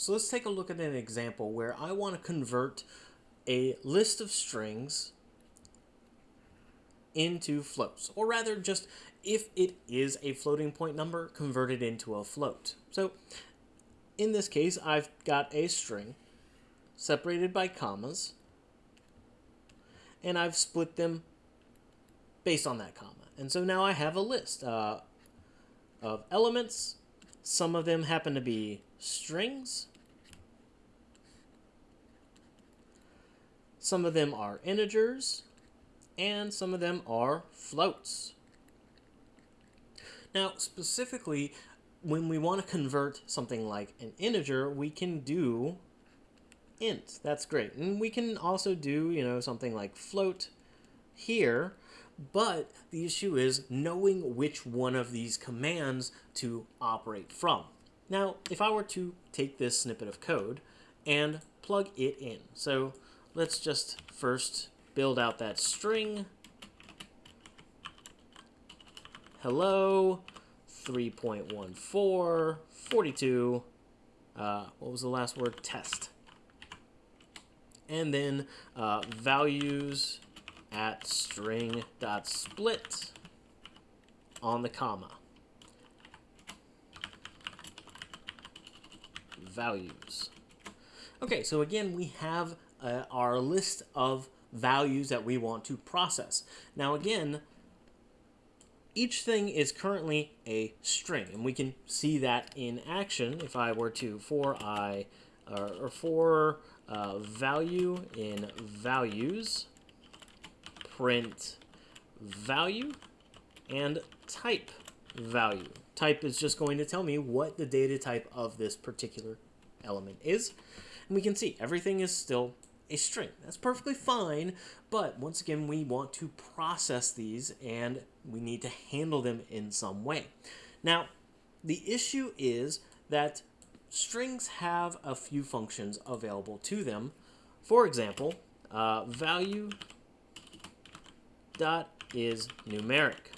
So let's take a look at an example where I want to convert a list of strings into floats, or rather just if it is a floating point number, convert it into a float. So in this case, I've got a string separated by commas, and I've split them based on that comma. And so now I have a list uh, of elements. Some of them happen to be strings. Some of them are integers. And some of them are floats. Now, specifically, when we want to convert something like an integer, we can do int. That's great. And we can also do, you know, something like float here, but the issue is knowing which one of these commands to operate from. Now, if I were to take this snippet of code and plug it in. So let's just first build out that string. Hello, 3.14, 42, uh, what was the last word? Test. And then uh, values at string dot split on the comma. Values. Okay, so again, we have uh, our list of values that we want to process. Now again, each thing is currently a string, and we can see that in action if I were to for i or for uh, value in values print value and type value. Type is just going to tell me what the data type of this particular element is. And we can see everything is still a string. That's perfectly fine, but once again, we want to process these and we need to handle them in some way. Now, the issue is that strings have a few functions available to them. For example, uh, value dot is numeric.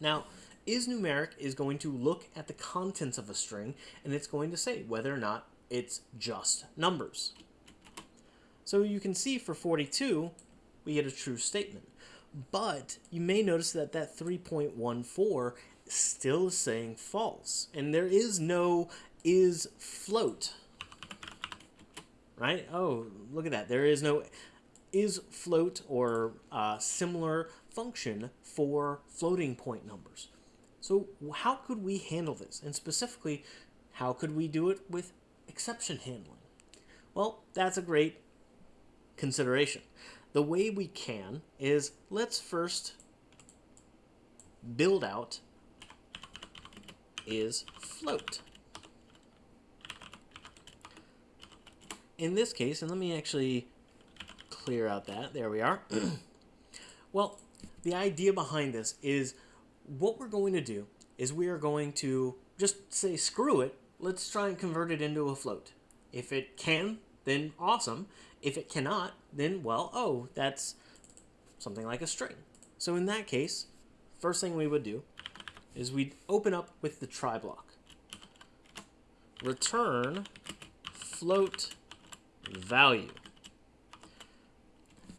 Now, is numeric is going to look at the contents of a string and it's going to say whether or not it's just numbers. So you can see for 42, we get a true statement. But you may notice that that 3.14 still is saying false. And there is no is float. Right? Oh, look at that. There is no is float or uh, similar function for floating point numbers. So how could we handle this? And specifically, how could we do it with exception handling? Well, that's a great consideration. The way we can is let's first build out is float. In this case, and let me actually clear out that, there we are. well, the idea behind this is what we're going to do is we are going to just say screw it, let's try and convert it into a float. If it can, then awesome. If it cannot, then, well, oh, that's something like a string. So in that case, first thing we would do is we'd open up with the try block. Return float value.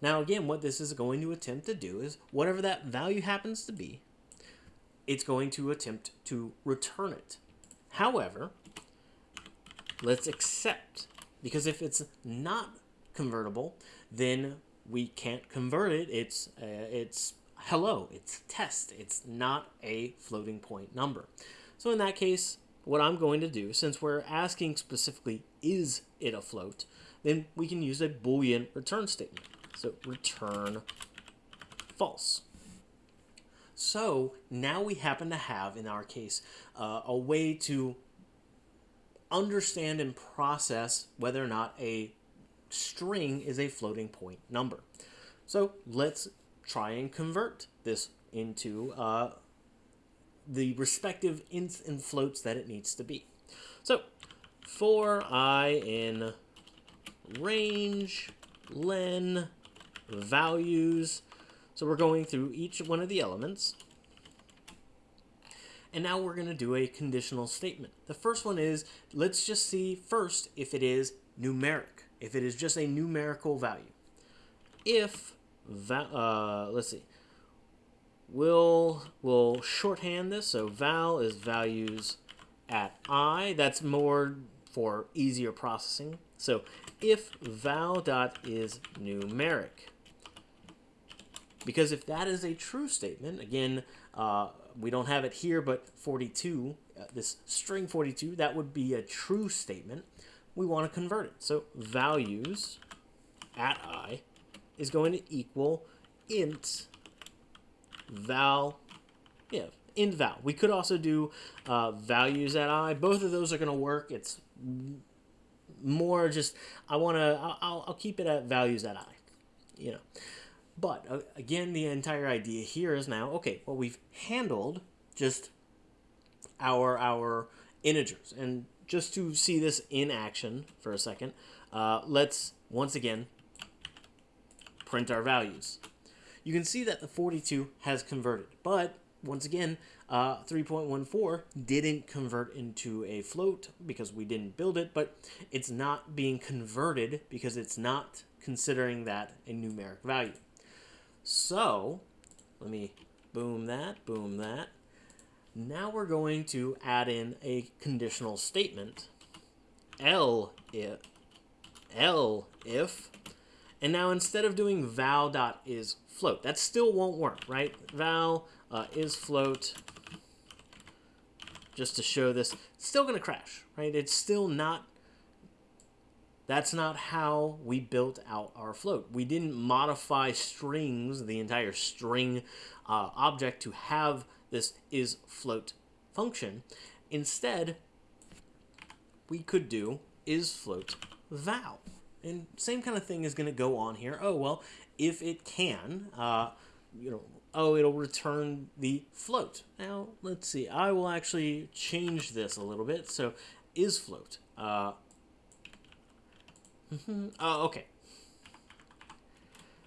Now again, what this is going to attempt to do is whatever that value happens to be, it's going to attempt to return it. However, let's except, because if it's not convertible, then we can't convert it. It's uh, it's hello, it's test. It's not a floating point number. So in that case, what I'm going to do, since we're asking specifically, is it a float, then we can use a Boolean return statement. So return false. So now we happen to have, in our case, uh, a way to understand and process whether or not a string is a floating point number. So let's try and convert this into uh, the respective ints and floats that it needs to be. So for i in range len values. So we're going through each one of the elements. And now we're going to do a conditional statement. The first one is, let's just see first if it is numeric, if it is just a numerical value. If, uh, let's see, we'll, we'll shorthand this. So val is values at i. That's more for easier processing. So if val dot is numeric, because if that is a true statement, again, uh, we don't have it here, but 42, uh, this string 42, that would be a true statement. We want to convert it. So values at i is going to equal int val, yeah, int val. We could also do uh, values at i. Both of those are going to work. It's more just, I want to, I'll, I'll keep it at values at i, you know. But uh, again, the entire idea here is now, okay, well, we've handled just our, our integers. And just to see this in action for a second, uh, let's once again print our values. You can see that the 42 has converted, but once again, uh, 3.14 didn't convert into a float because we didn't build it, but it's not being converted because it's not considering that a numeric value. So, let me boom that, boom that. Now we're going to add in a conditional statement. L if, L if, and now instead of doing val dot is float, that still won't work, right? Val uh, is float, just to show this, still to crash, right? It's still not that's not how we built out our float. We didn't modify strings, the entire string uh, object, to have this is float function. Instead, we could do is float val. And same kind of thing is going to go on here. Oh, well, if it can, uh, you know, oh, it'll return the float. Now, let's see. I will actually change this a little bit. So, is float. Uh. Oh, okay.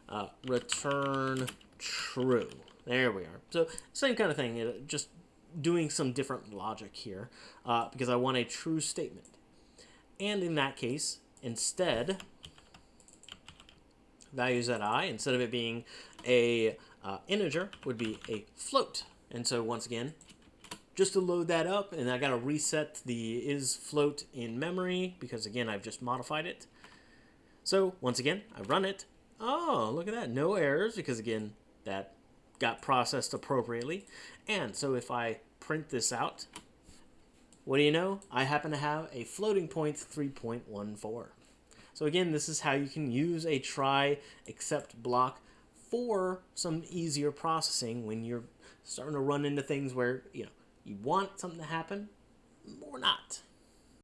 Uh, return true. There we are. So same kind of thing, just doing some different logic here uh, because I want a true statement. And in that case, instead, values at i, instead of it being a uh, integer, would be a float. And so once again, just to load that up, and I got to reset the is float in memory because again, I've just modified it. So once again, I run it. Oh, look at that. No errors because again, that got processed appropriately. And so if I print this out, what do you know? I happen to have a floating point 3.14. So again, this is how you can use a try except block for some easier processing when you're starting to run into things where, you know, you want something to happen or not.